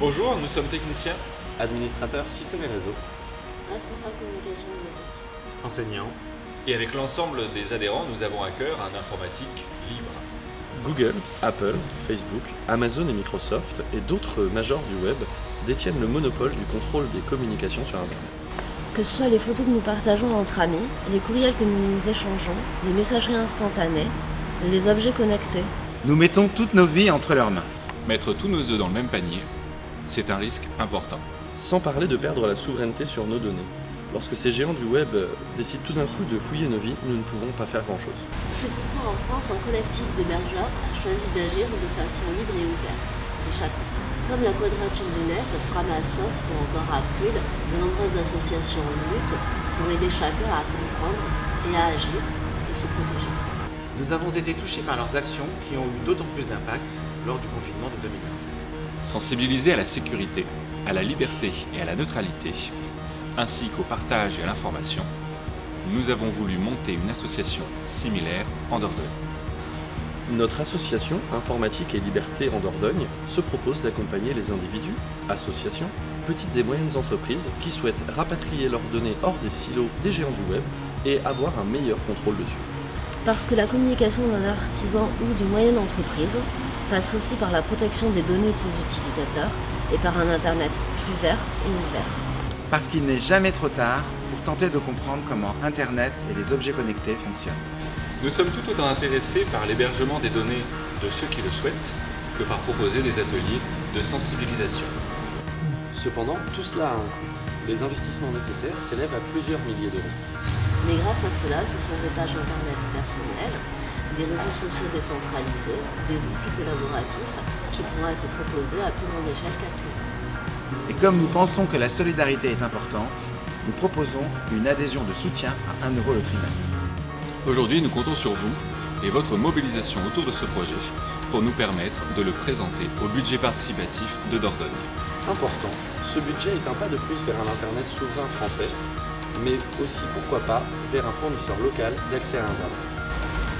Bonjour, nous sommes techniciens, Administrateur système et réseau. Responsable communication du web. enseignant, et avec l'ensemble des adhérents, nous avons à cœur un informatique libre. Google, Apple, Facebook, Amazon et Microsoft et d'autres majors du web détiennent le monopole du contrôle des communications sur Internet. Que ce soit les photos que nous partageons entre amis, les courriels que nous échangeons, les messageries instantanées, les objets connectés. nous mettons toutes nos vies entre leurs mains. Mettre tous nos œufs dans le même panier, c'est un risque important. Sans parler de perdre la souveraineté sur nos données. Lorsque ces géants du web euh, décident tout d'un coup de fouiller nos vies, nous ne pouvons pas faire grand-chose. C'est pourquoi en France, un collectif de bergers a choisi d'agir de façon libre et ouverte, les chatons. Comme la Quadrature du Net, Framasoft ou encore April, de nombreuses associations luttent pour aider chacun à comprendre et à agir et se protéger. Nous avons été touchés par leurs actions qui ont eu d'autant plus d'impact lors du confinement de 2020. Sensibiliser à la sécurité, à la liberté et à la neutralité, ainsi qu'au partage et à l'information, nous avons voulu monter une association similaire en Dordogne. Notre association Informatique et Liberté en Dordogne se propose d'accompagner les individus, associations, petites et moyennes entreprises qui souhaitent rapatrier leurs données hors des silos des géants du web et avoir un meilleur contrôle dessus. Parce que la communication d'un artisan ou d'une moyenne entreprise passe aussi par la protection des données de ses utilisateurs et par un Internet plus vert et ouvert. Parce qu'il n'est jamais trop tard pour tenter de comprendre comment Internet et les objets connectés fonctionnent. Nous sommes tout autant intéressés par l'hébergement des données de ceux qui le souhaitent que par proposer des ateliers de sensibilisation. Cependant, tout cela a un coût. Les investissements nécessaires s'élèvent à plusieurs milliers d'euros. Mais grâce à cela, ce sont des pages internet personnelles, des réseaux sociaux décentralisés, des outils collaboratifs qui pourront être proposés à plus grande échelle qu'actuellement. Et comme nous pensons que la solidarité est importante, nous proposons une adhésion de soutien à 1 euro le trimestre. Aujourd'hui, nous comptons sur vous et votre mobilisation autour de ce projet pour nous permettre de le présenter au budget participatif de Dordogne. Important, ce budget est un pas de plus vers un Internet souverain français, mais aussi, pourquoi pas, vers un fournisseur local d'accès à Internet.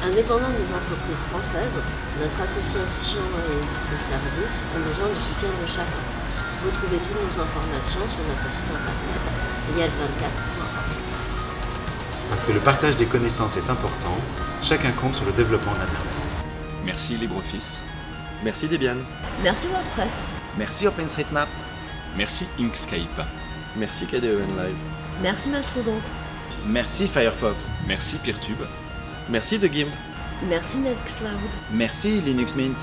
Indépendant des entreprises françaises, notre association et ses services ont besoin du soutien de chacun. Vous trouvez toutes nos informations sur notre site internet lial24.org. Parce que le partage des connaissances est important, chacun compte sur le développement d'Internet. Merci LibreOffice, Merci Debian. Merci WordPress. Merci OpenStreetMap. merci Inkscape, Merci KDEN Live. Merci Mastodonte. Merci Firefox. merci Peertube, Merci The Gimp. Merci Nextcloud. Merci Linux Mint.